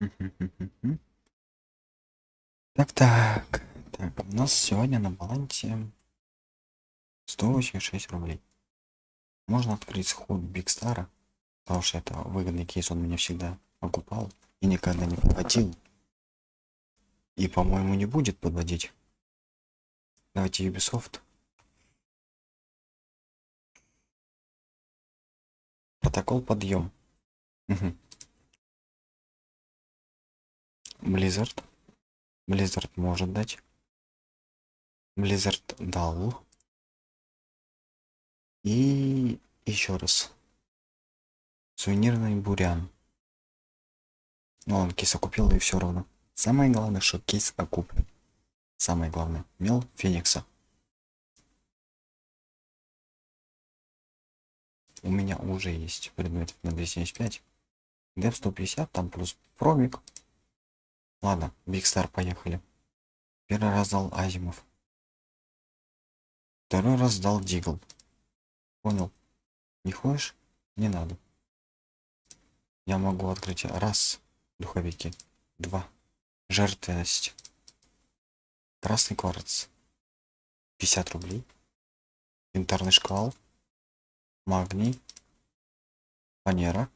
Так, так. Так, у нас сегодня на балансе 186 рублей. Можно открыть сход Бигстара, потому что это выгодный кейс, он меня всегда окупал и никогда не подводил. И, по-моему, не будет подводить. Давайте Ubisoft. Протокол подъем. Blizzard. Blizzard может дать. Blizzard дал. И еще раз. Сувенирный бурян. Ну, он кейс окупил и все равно. Самое главное, что кейс окуплен. Самое главное. Мел Феникса. У меня уже есть предмет на 275. Деп 150, там плюс промик. Ладно, Биг Стар, поехали. Первый раз дал Азимов. Второй раз дал Дигл. Понял. Не хочешь? Не надо. Я могу открыть раз духовики. Два. Жертвенность. Красный кварц. 50 рублей. Янтарный шквал. Магний. Фанера.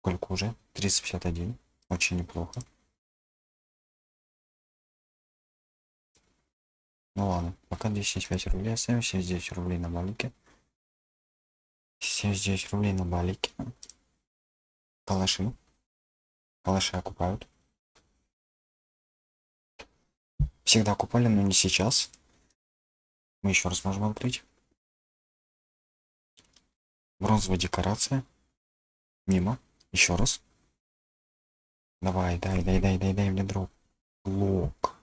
Сколько уже? 351. Очень неплохо. Ну ладно, пока 275 рублей оставим, 79 рублей на балике. 79 рублей на балике. Калаши. Калаши окупают. Всегда окупали, но не сейчас. Мы еще раз можем открыть. Бронзовая декорация. Мимо. Еще раз. Давай, дай, дай, дай, дай, дай мне дроп. Лок.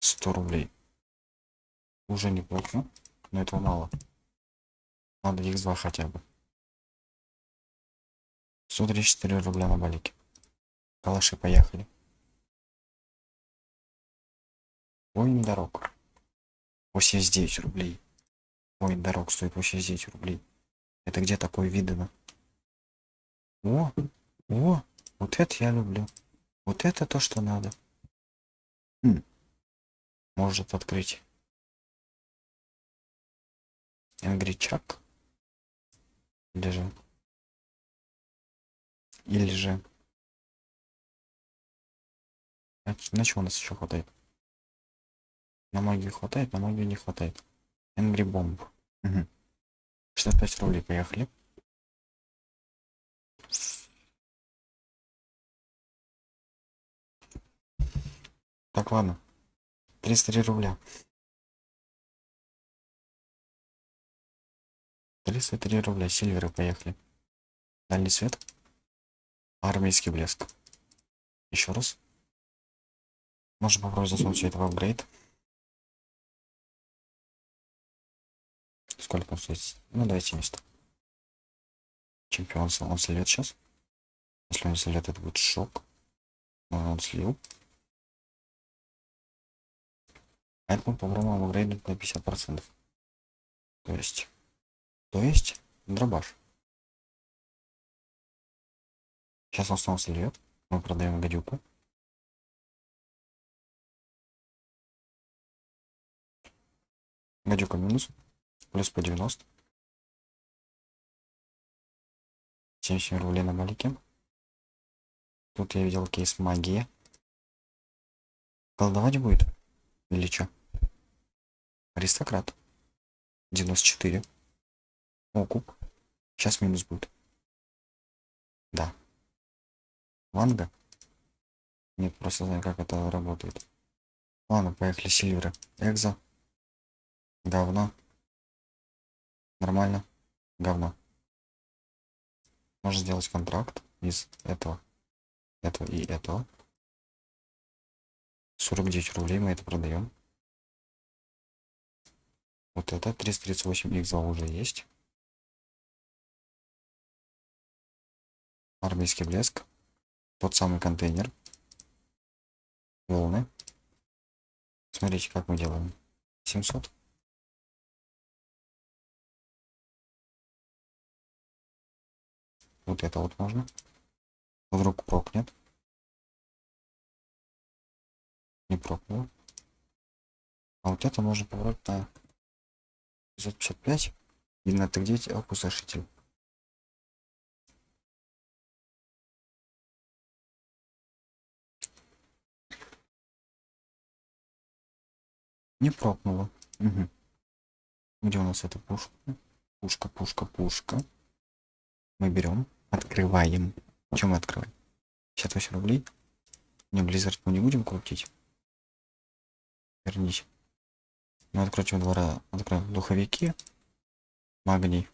100 рублей. Уже неплохо, но этого мало. Надо x2 хотя бы. 134 рубля на балике. Калаши, поехали. Воин дорог. 89 рублей. Воин дорог стоит 89 рублей. Это где такое видано? О, о, вот это я люблю. Вот это то, что надо. Хм. Может открыть. Энгричак. Или же. Или же. На что у нас еще хватает? На магию хватает, на магию не хватает. Энгри бомб. Угу. 65 рублей, поехали. Так, ладно. 303 рубля. 303 рубля. Сильверы, поехали. Дальний свет. Армейский блеск. Еще раз. Можно попробовать засунуть все это в апгрейд. Сколько он стоит? Ну, давайте 70. Чемпион, он слет сейчас. Если он слет, это будет шок. Но он слил. Поэтому попробуем апгрейдить на 50%. То есть... То есть... Дробаш. Сейчас он снова сльет. Мы продаем гадюку. Гадюка минус. Плюс по 90. 77 рублей на балике. Тут я видел кейс магия. Колдовать будет? Или что? Аристократ. 94. Окуп. Сейчас минус будет. Да. Ванга? Нет, просто знаю, как это работает. Ладно, поехали, Сильверы. Экзо. Говно. Нормально. Говно. Можно сделать контракт из этого, этого и этого. 49 рублей мы это продаем. Вот это 338 x уже есть. Армейский блеск. Тот самый контейнер. Волны. Смотрите, как мы делаем. 700. Вот это вот можно. Вдруг прокнет. Не прокнул. А вот это можно поворот на 555. Видно, это где опустошитель. Не прокнуло. Угу. Где у нас эта пушка? Пушка, пушка, пушка. Мы берем, открываем. Чем мы открываем? 58 рублей. Не, Blizzard мы не будем крутить. Вернись. Мы открутим два раза. Откроем духовики. Магний.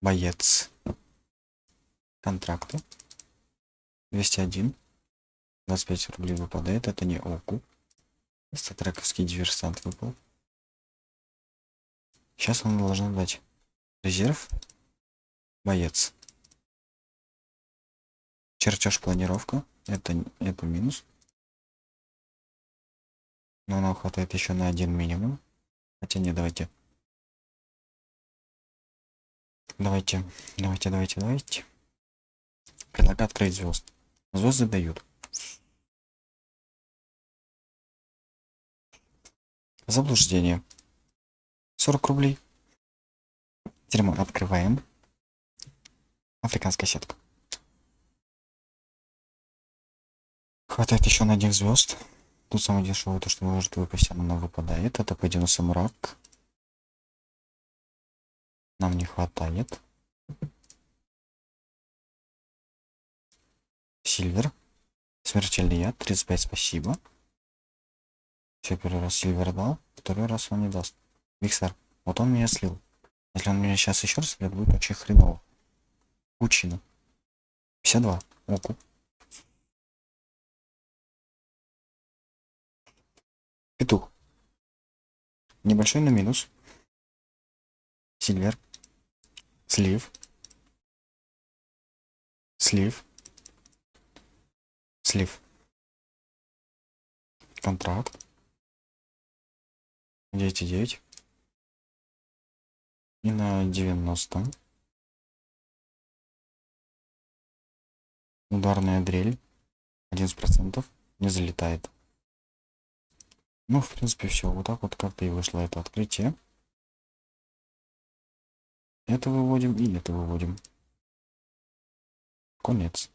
Боец. Контракты. 201. 25 рублей выпадает. Это не окуп. Статрековский диверсант выпал. Сейчас он должен дать резерв. Боец. Чертеж планировка. Это, это минус. Но нам хватает еще на один минимум. Хотя не, давайте. Давайте, давайте, давайте, давайте. Предлагаю открыть звезд. Звезды дают. Заблуждение. 40 рублей. Теперь мы открываем. Африканская сетка. Хватает еще на них звезд. Тут самое дешевое, то что может выпасть, оно выпадает. Это пойдем на самурак. Нам не хватает. Сильвер. Смертельный яд. 35 спасибо. Все, первый раз Сильвер дал, второй раз он не даст. Виксар, вот он меня слил. Если он меня сейчас еще раз слил, будет очень хреново. Пучина. 52. Оку. Небольшой на минус. Сильвер. Слив. Слив. Слив. Контракт. 9,9 и на 90 ударная дрель 11% не залетает ну в принципе все вот так вот как-то и вышло это открытие. Это выводим и это выводим? Конец